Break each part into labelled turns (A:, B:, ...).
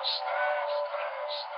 A: Stay, stay, stay.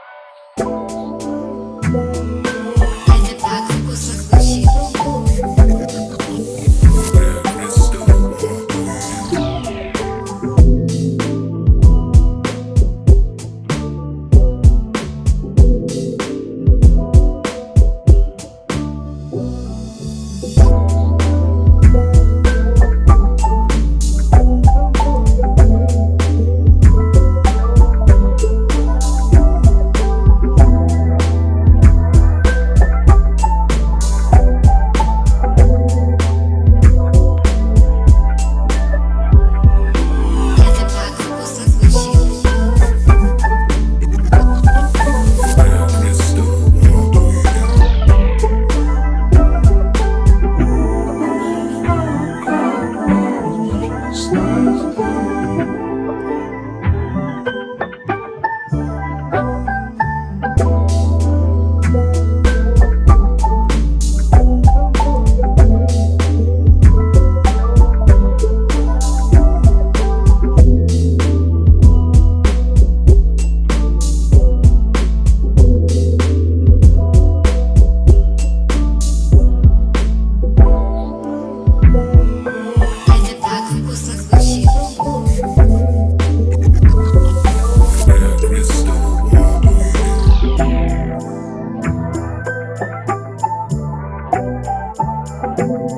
A: Música